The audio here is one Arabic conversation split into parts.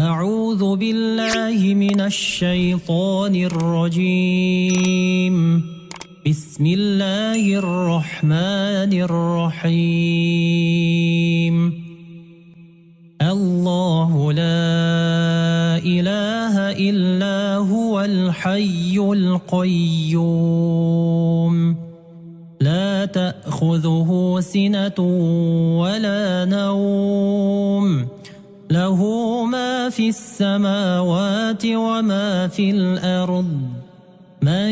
أعوذ بالله من الشيطان الرجيم. بسم الله الرحمن الرحيم. الله لا إله إلا هو الحي القيوم. لا تأخذه سنة ولا نوم. له في السماوات وما في الأرض من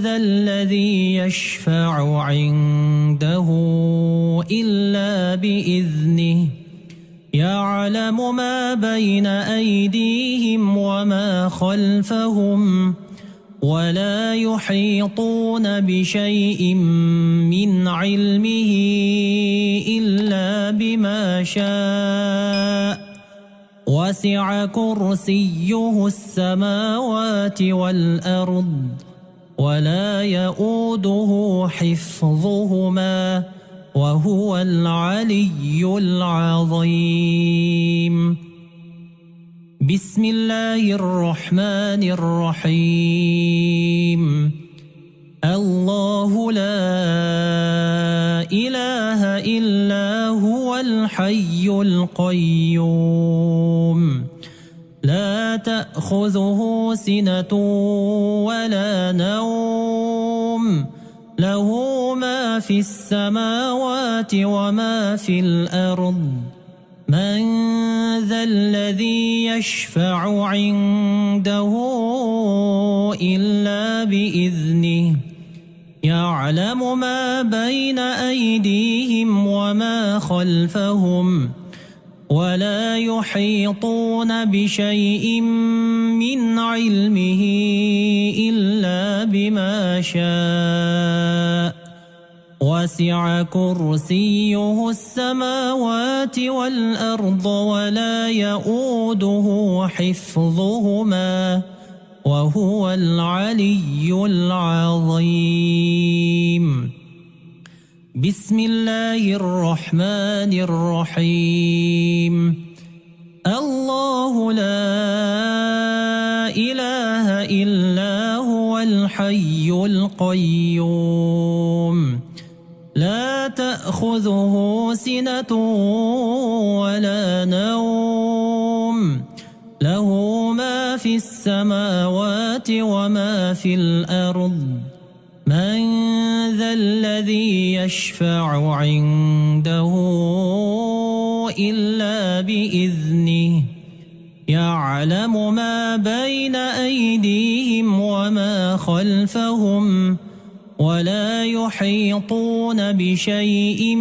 ذا الذي يشفع عنده إلا بإذنه يعلم ما بين أيديهم وما خلفهم ولا يحيطون بشيء من علمه إلا بما شاء وسع كرسيه السماوات والأرض ولا يؤوده حفظهما وهو العلي العظيم. بسم الله الرحمن الرحيم. الله لا إله إلا هو الحي القيوم. تأخذه سنة ولا نوم له ما في السماوات وما في الأرض من ذا الذي يشفع عنده إلا بإذنه يعلم ما بين أيديهم وما خلفهم ولا يحيطون بشيء من علمه إلا بما شاء. وسع كرسيه السماوات والأرض ولا يؤوده حفظهما وهو العلي العظيم. بسم الله الرحمن الرحيم. الله لا إله إلا هو الحي القيوم. لا تأخذه سنة ولا نوم. له ما في السماوات وما في الأرض. من ذا الذي يشفع عنده إلا بإذنه يعلم ما بين أيديهم وما خلفهم ولا يحيطون بشيء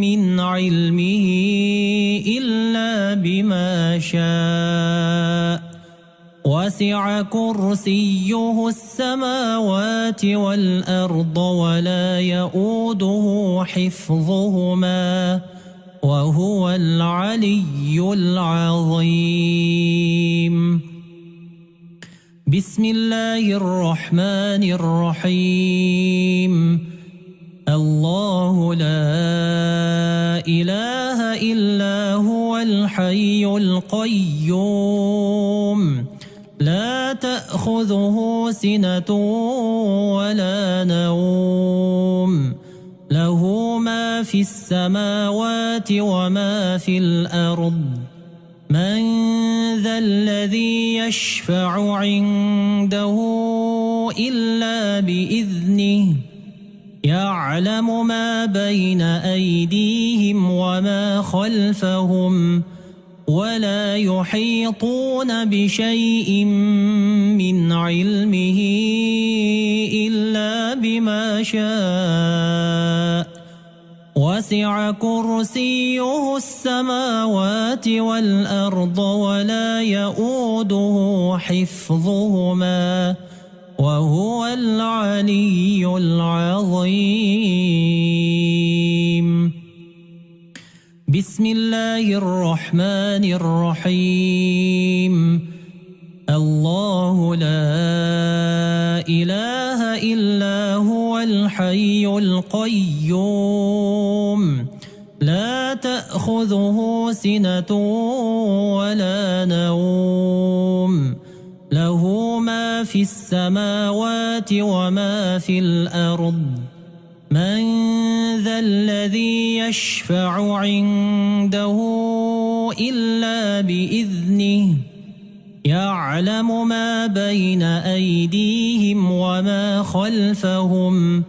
من علمه إلا بما شاء. وسع كرسيه السماوات والأرض ولا يؤوده حفظهما وهو العلي العظيم. بسم الله الرحمن الرحيم. الله لا إله إلا هو الحي القيوم. لا تأخذه سنة ولا نوم. له ما في السماوات وما في الأرض. من ذا الذي يشفع عنده إلا بإذنه. يعلم ما بين أيديهم وما خلفهم. ولا يحيطون بشيء من علمه إلا بما شاء وسع كرسيه السماوات والأرض ولا يؤوده حفظهما وهو العلي العظيم بسم الله الرحمن الرحيم. الله لا إله إلا هو الحي القيوم. لا تأخذه سنة ولا نوم. له ما في السماوات وما في الأرض. من الذي يشفع عنده إلا بإذنه. يعلم ما بين أيديهم وما خلفهم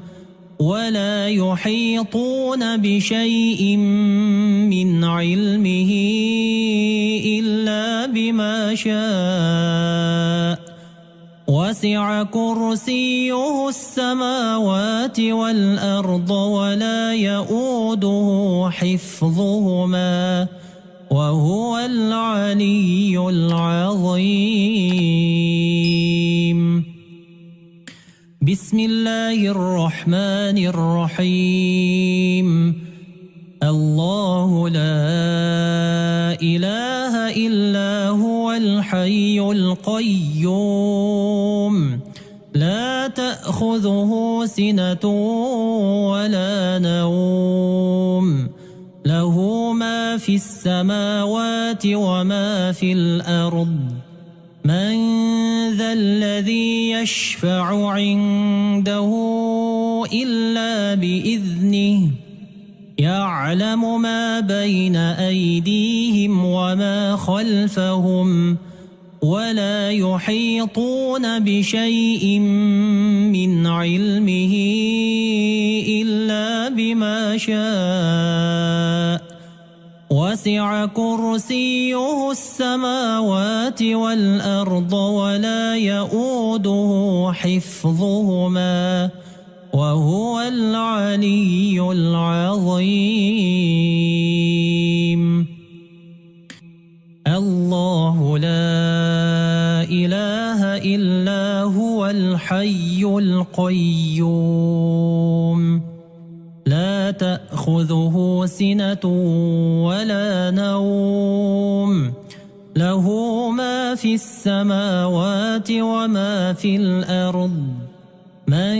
ولا يحيطون بشيء من علمه إلا بما شاء. وسع كرسيه السماوات والأرض ولا يؤوده حفظهما وهو العلي العظيم. بسم الله الرحمن الرحيم. الله لا إله إلا هو الحي القيوم. تأخذه سنة ولا نوم. له ما في السماوات وما في الأرض. من ذا الذي يشفع عنده إلا بإذنه. يعلم ما بين أيديهم وما خلفهم. ولا يحيطون بشيء من علمه إلا بما شاء. وسع كرسيه السماوات والأرض ولا يؤوده حفظهما وهو العلي العظيم. إله إلا هو الحي القيوم. لا تأخذه سنة ولا نوم. له ما في السماوات وما في الأرض. من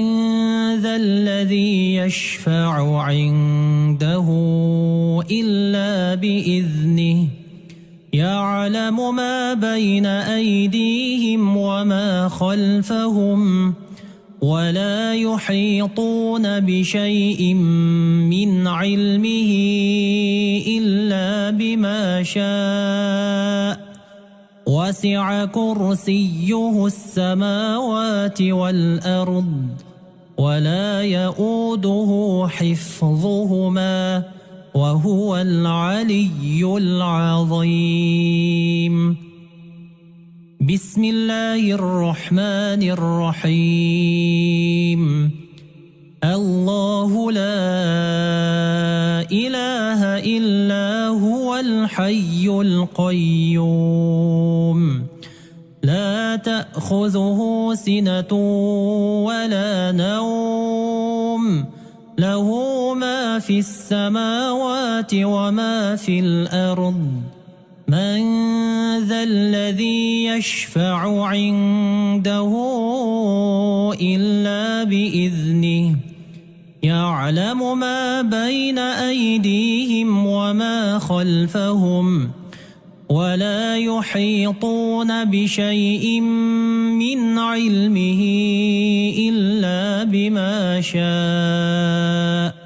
ذا الذي يشفع عنده إلا بإذنه. يعلم ما بين أيديهم وما خلفهم ولا يحيطون بشيء من علمه إلا بما شاء. وسع كرسيه السماوات والأرض ولا يؤوده حفظهما. وهو العلي العظيم. بسم الله الرحمن الرحيم. الله لا إله إلا هو الحي القيوم. لا تأخذه سنة ولا نوم. له في السماوات وما في الأرض من ذا الذي يشفع عنده إلا بإذنه يعلم ما بين أيديهم وما خلفهم ولا يحيطون بشيء من علمه إلا بما شاء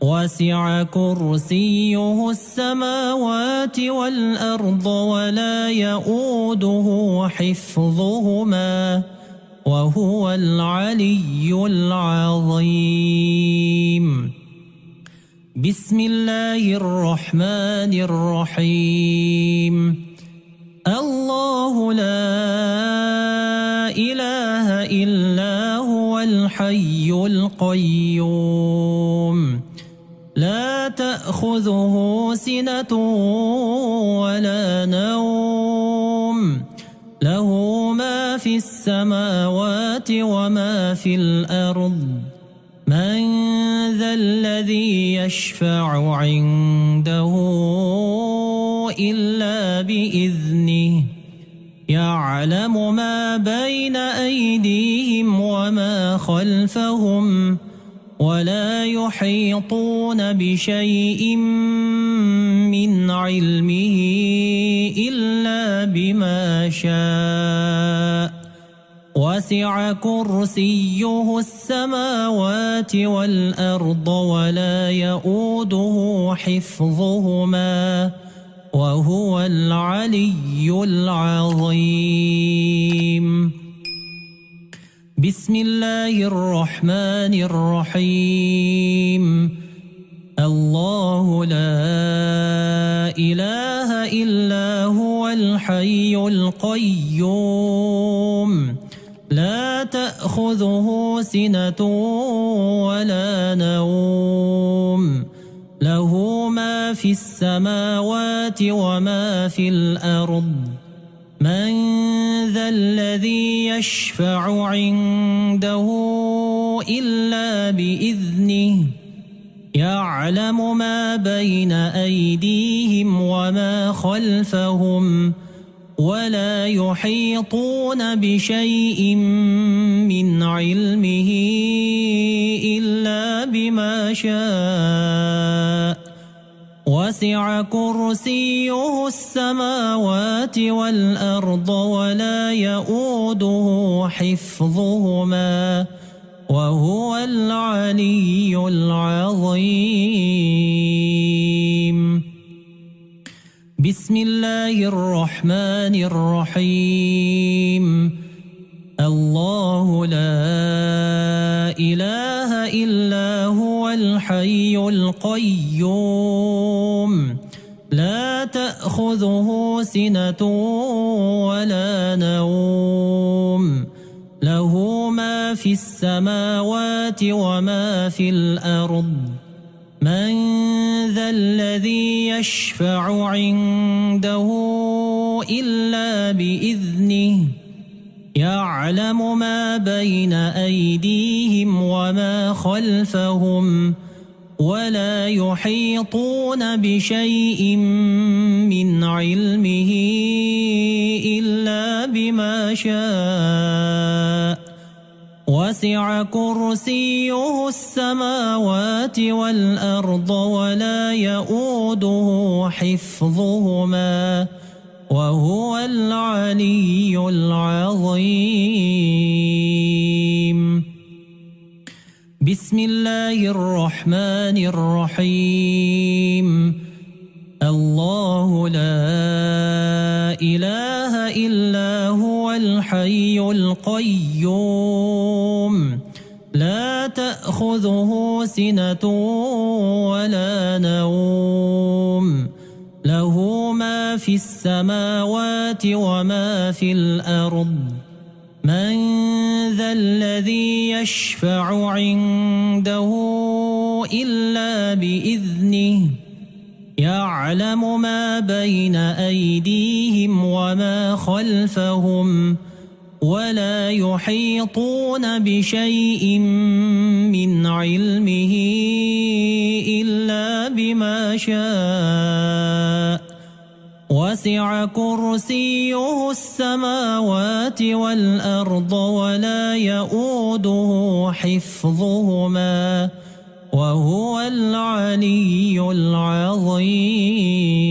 وسع كرسيه السماوات والأرض ولا يؤوده حفظهما وهو العلي العظيم. بسم الله الرحمن الرحيم. الله لا إله إلا هو الحي القيوم. لا تأخذه سنة ولا نوم. له ما في السماوات وما في الأرض. من ذا الذي يشفع عنده إلا بإذنه. يعلم ما بين أيديهم وما خلفهم. ولا يحيطون بشيء من علمه إلا بما شاء. وسع كرسيه السماوات والأرض ولا يؤوده حفظهما وهو العلي العظيم. بسم الله الرحمن الرحيم. الله لا إله إلا هو الحي القيوم. لا تأخذه سنة ولا نوم. له ما في السماوات وما في الأرض. من ذا الذي يشفع عنده إلا بإذنه. يعلم ما بين أيديهم وما خلفهم ولا يحيطون بشيء من علمه إلا بما شاء. وسع كرسيه السماوات والأرض ولا يؤوده حفظهما وهو العلي العظيم. بسم الله الرحمن الرحيم. الله لا إله إلا هو الحي القيوم. تأخذه سنة ولا نوم. له ما في السماوات وما في الأرض. من ذا الذي يشفع عنده إلا بإذنه. يعلم ما بين أيديهم وما خلفهم. ولا يحيطون بشيء من بما شاء وسع كرسيه السماوات والأرض ولا يؤوده حفظهما. وهو العلي العظيم. بسم الله الرحمن الرحيم. الله لا الحي القيوم. لا تأخذه سنة ولا نوم. له ما في السماوات وما في الأرض. من ذا الذي يشفع عنده إلا بإذنه. يعلم ما بين أيديهم وما خلفهم. ولا يحيطون بشيء من علمه إلا بما شاء وسع كرسيه السماوات والأرض ولا يؤوده حفظهما وهو العلي العظيم